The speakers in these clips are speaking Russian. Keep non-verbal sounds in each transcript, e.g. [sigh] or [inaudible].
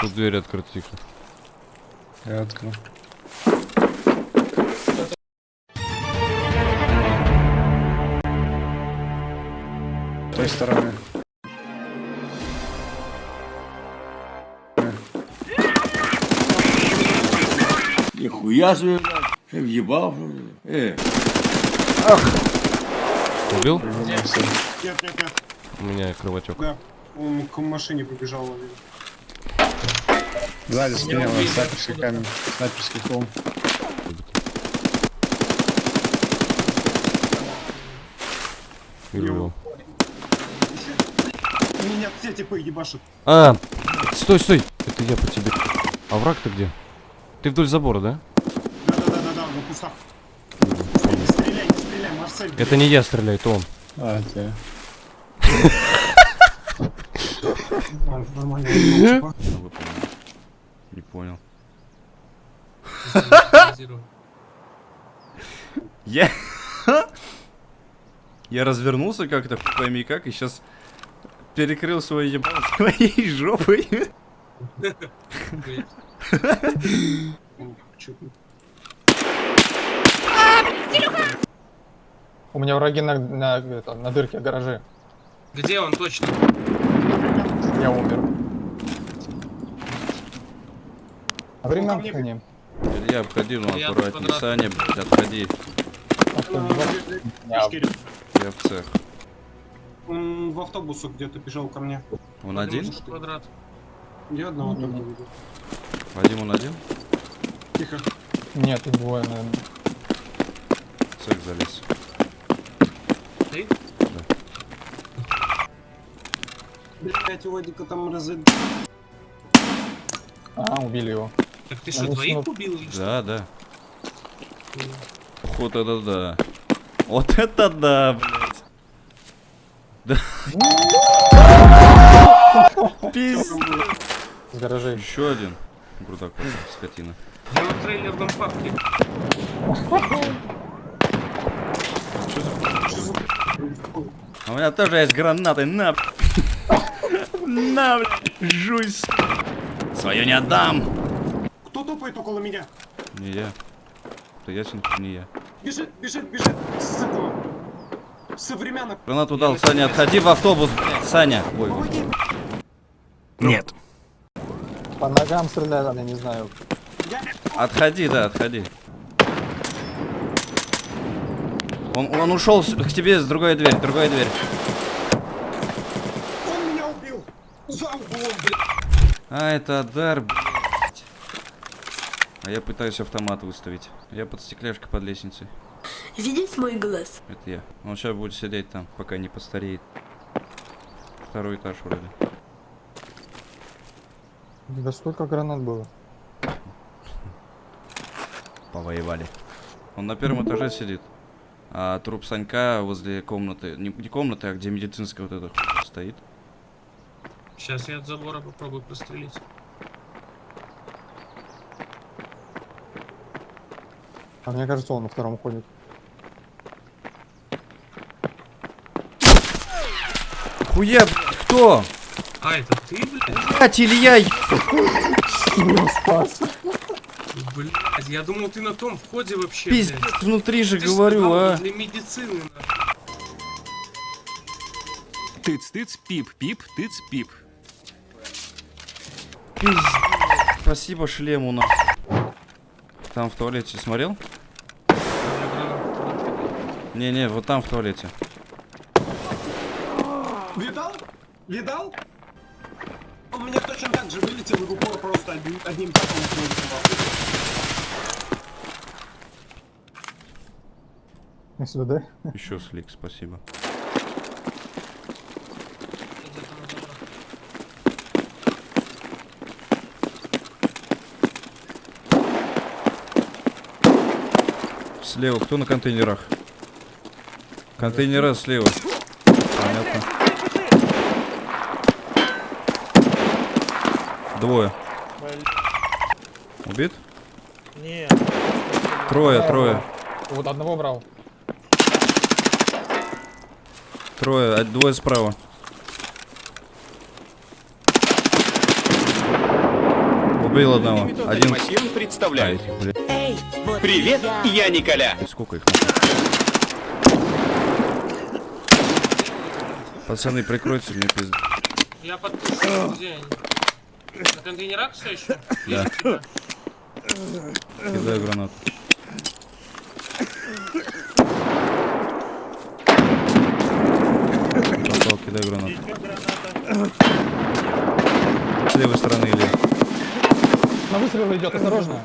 Тут дверь открыта, тихо. Я открыл. С той стороны. Нихуя себе, блядь. Ты въебал, что ли? Э, Убил? Вернулся. Нет, нет, нет. У меня кровотек. Да. Он к машине побежал, наверное. Сзади спине у нас снайперский камень. Снайперский холм. Его. Меня все типы ебашат. А, стой, стой. Это я по тебе. А враг-то где? Ты вдоль забора, да? Да-да-да-да-да, на кустах. Не стреляй, не стреляй, Марсель. Это не я стреляю, это он. А, А, Нормально. [laughs] понял. [laughs] Я... [laughs] Я развернулся как-то, пойми как, и сейчас перекрыл свой ебал [laughs] своей жопой. У меня враги на, на, это, на дырке гаражи. Где он точно? Я умер. А ко времен мне. к ним. Я обходи, ну аккуратнее. Саня, блядь, отходи. Я- в цех. Он в автобусу где-то бежал ко мне. Он один? Квадрат. Я одного только видел. Вадим, он один? Тихо. Нет, их двое, наверное. Цех залез. Ты? Блять, у Вадика там разы... А, убили его. Так ты что, Ну, двоих ну, убил или что? Да, да. Вот это да. Вот это да, блядь. Да. Пиздец. Гаражей. Еще один. Грудак, скотина. Я на трейлерном парке. А у меня тоже есть гранаты, на. [laughs] На, блядь, жуй, Свою не отдам. Топает около меня? Не я. Это ясен, не я. Бежит, бежит, бежит с этого. Современных. Гранату дал, Саня, отходи в автобус, блядь, Саня. Ой, ой. Нет. По ногам стреляли, я не знаю. Отходи, да, отходи. Он, он ушел к тебе с другой дверь, другая дверь. Он меня убил. За углом, блядь. А, это Адар, блядь. А я пытаюсь автомат выставить. Я под стекляшкой под лестницей. Видеть мой глаз? Это я. Он сейчас будет сидеть там, пока не постареет. Второй этаж вроде. Да столько гранат было. Повоевали. Он на первом этаже сидит. А труп Санька возле комнаты. Не, не комнаты, а где медицинская вот эта стоит. Сейчас я от забора попробую прострелить. А мне кажется, он на втором ходит. Хуя, блядь, кто? А, это ты, блядь? Блять, Илья! еб- спас. Блядь, я думал, ты на том входе вообще, Пиздец, блядь. внутри же Ты говорю, сказал, а. Для медицины, нахуй. Тыц-тыц, пип-пип, тыц-пип. Пиздец. Спасибо шлему, на. Там в туалете смотрел? У. Не-не, вот там в туалете. Видал? Видал? Он меня точно так же вылетел в упор просто одним, одним таком СВД. Еще слик, спасибо. Слева, кто на контейнерах? Контейнера слева. Понятно. Двое. Убит? Нет. Трое, трое. Вот одного брал. Трое, а двое справа. Убил одного. Один. Машин А, представляют. этих, Эй, вот Привет, я. я Николя. сколько их? Пацаны, прикройте мне пизду. Я подпишу, где они? На контейнерах все еще? Да. Кидаю гранату. Попал, кидаю гранату. С левой стороны или. На выстрел идет, осторожно.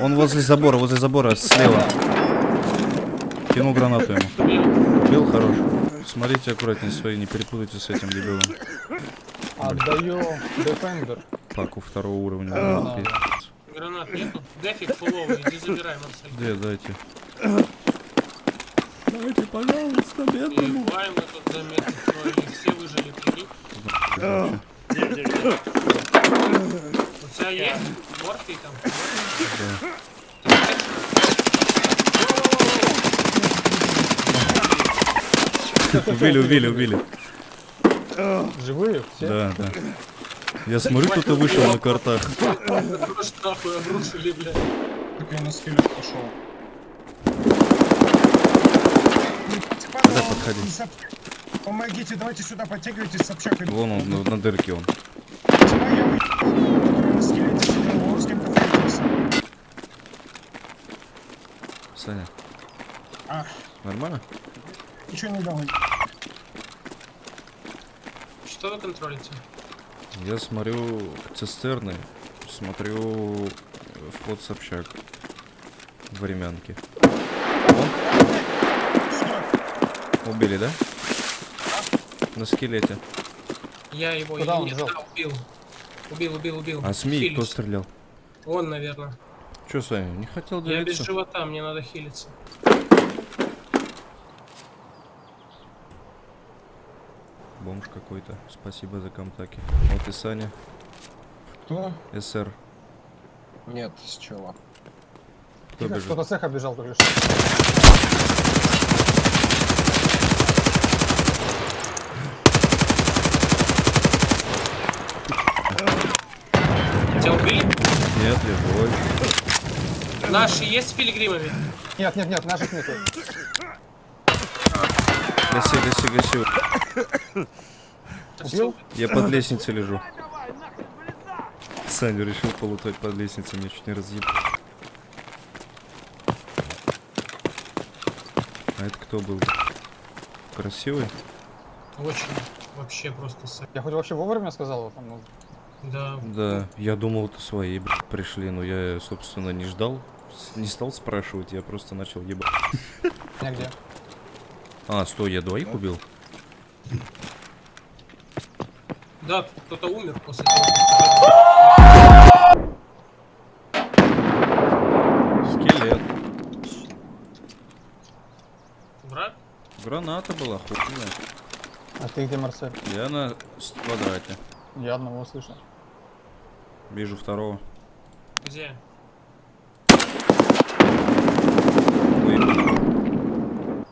Он возле забора, возле забора, слева. Кинул гранату ему. Бил хорош. Смотрите аккуратнее свои, не перепутайте с этим дебилом. Отдаю Defender. Паку второго уровня. Да. Пиздец. Гранат нету? Дефик фуловый, иди забирай, Марсель. Где, дайте. Дайте, пожалуйста, И бываем мы тут заметно строили, все выжили, прикинь. У тебя есть морфий там? Убили, убили, убили. Живые все? Да, да. Я смотрю, кто-то вышел на картах. Нахуй обрушили, блядь. Так я на скелет пошел. Куда подходи? Помогите, давайте сюда подтягивайтесь с общакой. Вон он, на, на дырке он. Саня. А. Нормально? Ничего не давай. Что вы контролите? Я смотрю цистерны, смотрю вход с общак. Времянки. О. Убили, да? На скелете. Я его Куда он убил. Убил, убил, убил. А СМИ кто стрелял? Он, наверное. Че, Саня, не хотел Я без делиться? живота, мне надо хилиться. Бомж какой-то. Спасибо за комтаки. Вот и Саня. Кто? СР. Нет, с чего? Кто Тихо, бежит? Кто-то с эхо бежал только что. Тебя убили? Нет, живой. Наши есть с пилигримами? Нет, нет, нет, наших нету. Гаси, гаси, гаси. Убил? Я под лестницей лежу. Саня решил полутать под лестницей, меня чуть не разъеб. А это кто был? Красивый? Очень. Вообще просто. Я хоть вообще вовремя сказал вот там, ну, Да. Да, я думал, это свои блядь, пришли, но я, собственно, не ждал. Не стал спрашивать, я просто начал ебать. [laughs] нигде. А, стой, я двоих убил? Да, кто-то умер после того. Скелет. Враг? Граната была, хуй знает. А ты где, Марсель? Я на квадрате. Я одного слышал. Вижу второго. Где? Ой.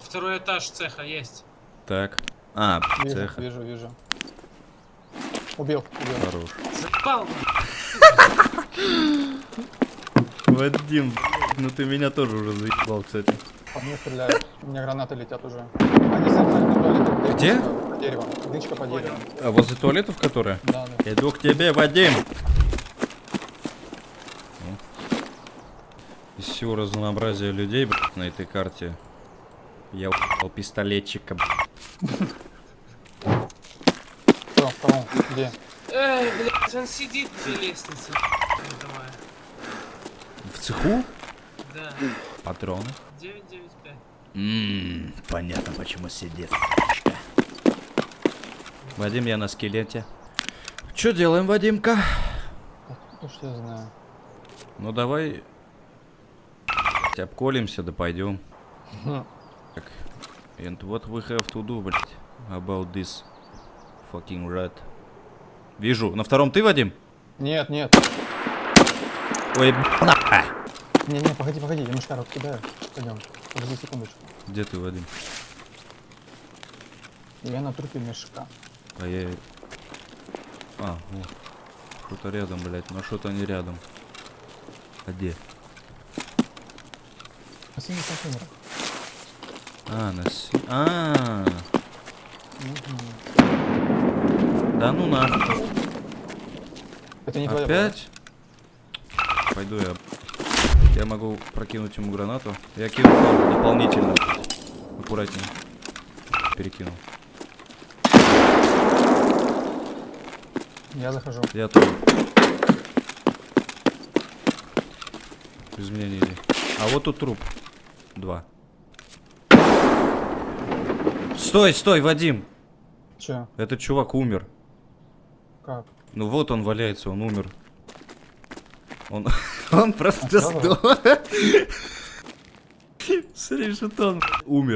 Второй этаж цеха есть. Так. А, Вижу, цеха. вижу, вижу. Убил, убил. Хорош. Запал! Вадим, ну ты меня тоже уже заебал, кстати. По мне стреляют. У меня гранаты летят уже. Они сами на туалете. Где? По дереву. Дычка по дереву. А возле туалетов которая? Да, да. Иду к тебе, Вадим! Из всего разнообразия людей блядь, на этой карте я у***л пистолетчика. блядь. Кто? Втором? Где? Эй, блядь, он сидит за лестницей. Давай. В цеху? Да. Патроны. 995. Ммм, понятно, почему сидит. Вадим, я на скелете. Что делаем, Вадимка? Ну что я знаю. Ну давай блядь, обколемся, да пойдем. Так, and what we have to do, блядь, about this fucking rat. Вижу. На втором ты, Вадим? Нет, нет. Ой, б***ь. Не, не, погоди, погоди, я мышка кидаю. Пойдем. Подожди секундочку. Где ты, Вадим? Я на трупе мешка. А я... А, вот. Что-то рядом, блядь. Но что-то не рядом. А где? На синих контейнерах. А, на с... А, да ну нахуй. Это не твоя. Опять? Пойду я. Я могу прокинуть ему гранату. Я кину дополнительно. Аккуратнее. Перекинул. Я захожу. Я тоже. Без меня не иди. А вот тут труп. Два. Стой, стой, Вадим! Че? Этот чувак умер. Как? Ну вот он валяется, он умер. Он, он просто сдох. Смотри, что он умер.